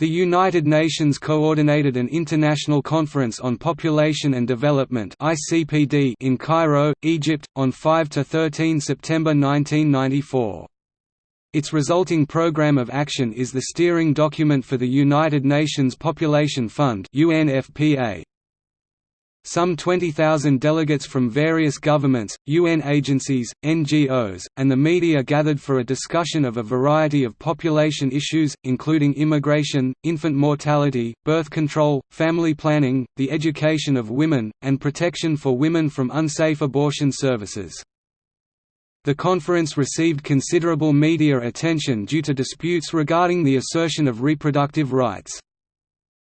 The United Nations coordinated an International Conference on Population and Development in Cairo, Egypt, on 5–13 September 1994. Its resulting Programme of Action is the steering document for the United Nations Population Fund UNFPA. Some 20,000 delegates from various governments, UN agencies, NGOs, and the media gathered for a discussion of a variety of population issues, including immigration, infant mortality, birth control, family planning, the education of women, and protection for women from unsafe abortion services. The conference received considerable media attention due to disputes regarding the assertion of reproductive rights.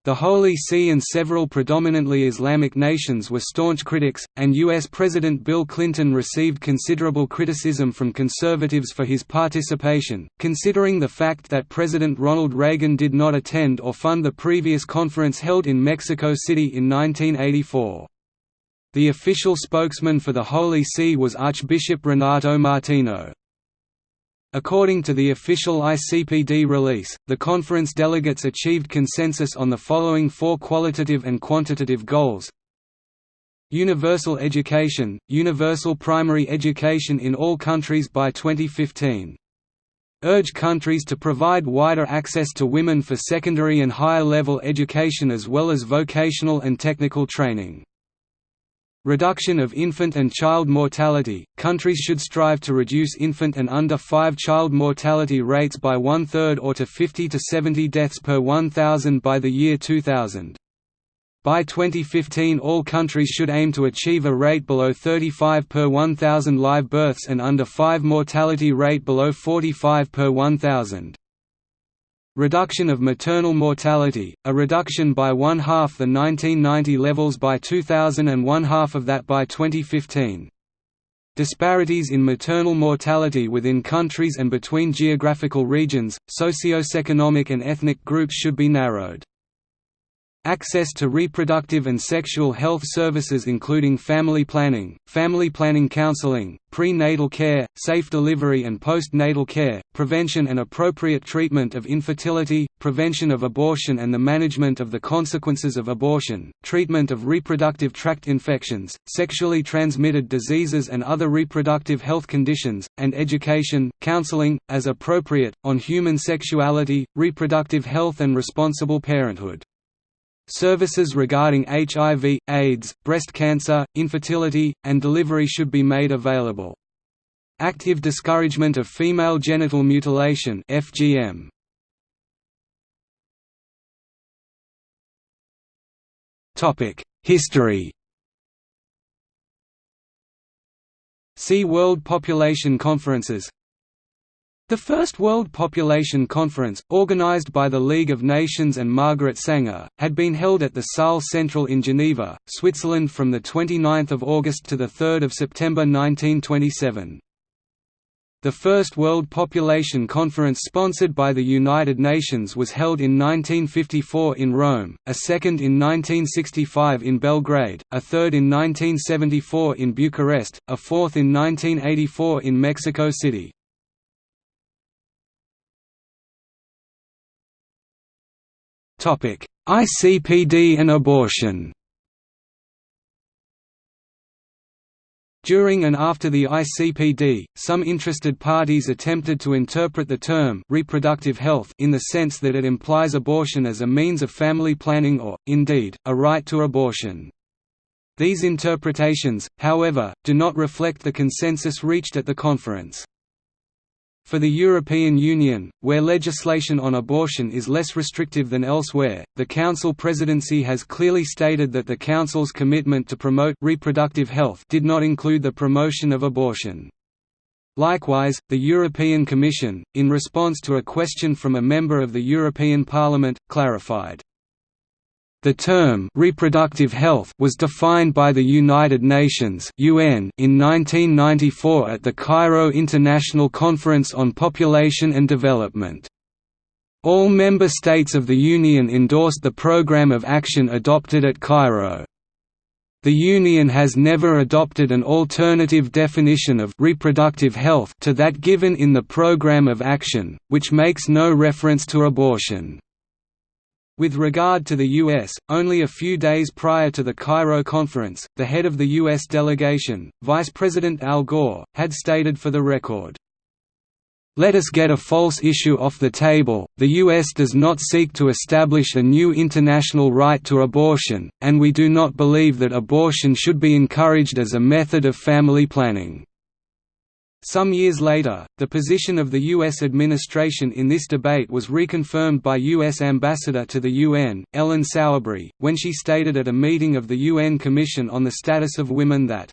The Holy See and several predominantly Islamic nations were staunch critics, and U.S. President Bill Clinton received considerable criticism from conservatives for his participation, considering the fact that President Ronald Reagan did not attend or fund the previous conference held in Mexico City in 1984. The official spokesman for the Holy See was Archbishop Renato Martino. According to the official ICPD release, the conference delegates achieved consensus on the following four qualitative and quantitative goals Universal education, universal primary education in all countries by 2015. Urge countries to provide wider access to women for secondary and higher level education as well as vocational and technical training. Reduction of infant and child mortality – Countries should strive to reduce infant and under 5 child mortality rates by one-third or to 50 to 70 deaths per 1,000 by the year 2000. By 2015 all countries should aim to achieve a rate below 35 per 1,000 live births and under 5 mortality rate below 45 per 1,000. Reduction of maternal mortality, a reduction by one-half the 1990 levels by 2000 and one-half of that by 2015. Disparities in maternal mortality within countries and between geographical regions, socio-economic and ethnic groups should be narrowed. Access to reproductive and sexual health services including family planning, family planning counseling, prenatal care, safe delivery and postnatal care, prevention and appropriate treatment of infertility, prevention of abortion and the management of the consequences of abortion, treatment of reproductive tract infections, sexually transmitted diseases and other reproductive health conditions, and education, counseling, as appropriate, on human sexuality, reproductive health and responsible parenthood. Services regarding HIV, AIDS, breast cancer, infertility, and delivery should be made available. Active discouragement of female genital mutilation FGM. History See World Population Conferences the First World Population Conference, organized by the League of Nations and Margaret Sanger, had been held at the Salle Centrale in Geneva, Switzerland from 29 August to 3 September 1927. The First World Population Conference sponsored by the United Nations was held in 1954 in Rome, a second in 1965 in Belgrade, a third in 1974 in Bucharest, a fourth in 1984 in Mexico City. ICPD and abortion During and after the ICPD, some interested parties attempted to interpret the term reproductive health in the sense that it implies abortion as a means of family planning or, indeed, a right to abortion. These interpretations, however, do not reflect the consensus reached at the conference. For the European Union, where legislation on abortion is less restrictive than elsewhere, the Council presidency has clearly stated that the Council's commitment to promote reproductive health did not include the promotion of abortion. Likewise, the European Commission, in response to a question from a member of the European Parliament, clarified, the term reproductive health was defined by the United Nations (UN) in 1994 at the Cairo International Conference on Population and Development. All member states of the Union endorsed the program of action adopted at Cairo. The Union has never adopted an alternative definition of reproductive health to that given in the program of action, which makes no reference to abortion. With regard to the U.S., only a few days prior to the Cairo conference, the head of the U.S. delegation, Vice President Al Gore, had stated for the record, let us get a false issue off the table, the U.S. does not seek to establish a new international right to abortion, and we do not believe that abortion should be encouraged as a method of family planning. Some years later, the position of the U.S. administration in this debate was reconfirmed by U.S. Ambassador to the UN, Ellen Sauerbrey, when she stated at a meeting of the UN Commission on the Status of Women that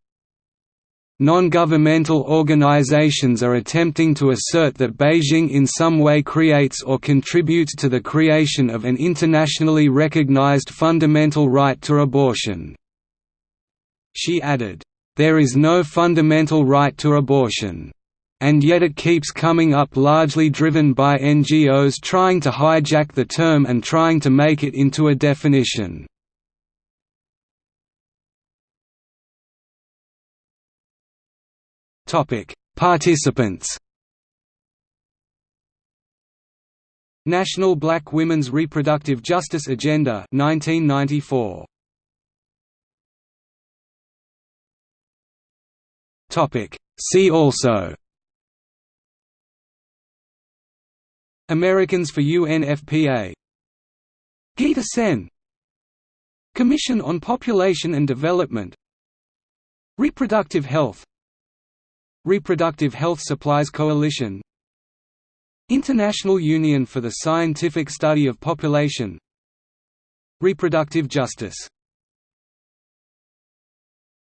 Non-governmental organizations are attempting to assert that Beijing in some way creates or contributes to the creation of an internationally recognized fundamental right to abortion." She added, there is no fundamental right to abortion. And yet it keeps coming up largely driven by NGOs trying to hijack the term and trying to make it into a definition. Participants National Black Women's Reproductive Justice Agenda 1994 Topic. See also. Americans for UNFPA Gita Sen. Commission on Population and Development. Reproductive Health. Reproductive Health Supplies Coalition. International Union for the Scientific Study of Population. Reproductive Justice